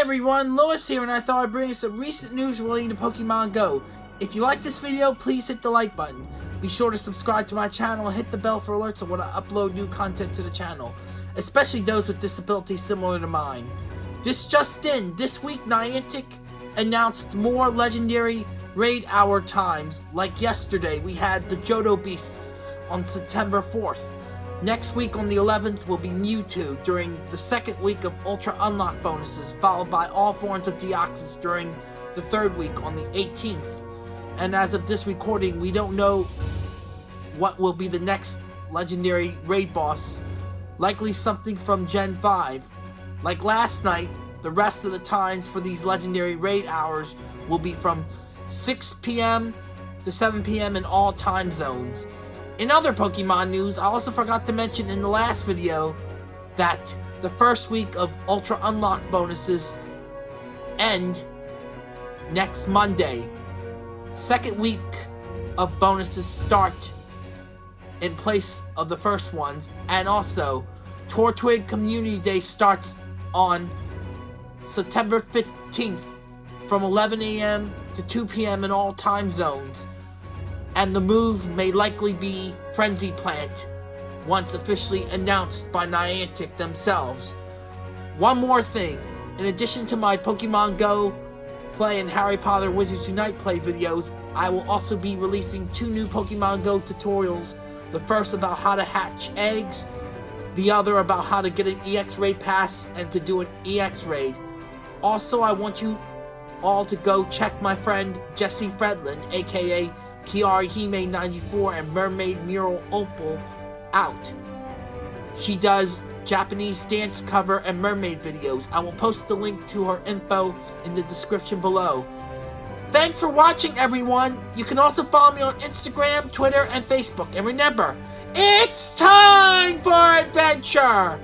everyone, Lewis here, and I thought I'd bring you some recent news relating to Pokemon Go. If you like this video, please hit the like button. Be sure to subscribe to my channel and hit the bell for alerts of when I upload new content to the channel, especially those with disabilities similar to mine. This just in, this week Niantic announced more legendary raid hour times. Like yesterday, we had the Johto Beasts on September 4th. Next week on the 11th will be Mewtwo during the second week of Ultra Unlock bonuses, followed by all forms of Deoxys during the third week on the 18th. And as of this recording, we don't know what will be the next legendary raid boss. Likely something from Gen 5. Like last night, the rest of the times for these legendary raid hours will be from 6 p.m. to 7 p.m. in all time zones. In other Pokemon news, I also forgot to mention in the last video that the first week of Ultra Unlock bonuses end next Monday. Second week of bonuses start in place of the first ones, and also Turtwig Community Day starts on September 15th from 11 a.m. to 2 p.m. in all time zones and the move may likely be Frenzy Plant, once officially announced by Niantic themselves. One more thing, in addition to my Pokemon Go play and Harry Potter Wizards Unite play videos, I will also be releasing two new Pokemon Go tutorials, the first about how to hatch eggs, the other about how to get an EX raid pass and to do an EX raid. Also, I want you all to go check my friend Jesse Fredlin, aka Kiari Hime 94 and Mermaid Mural Opal out. She does Japanese dance cover and mermaid videos. I will post the link to her info in the description below. Thanks for watching everyone! You can also follow me on Instagram, Twitter, and Facebook. And remember, it's time for adventure!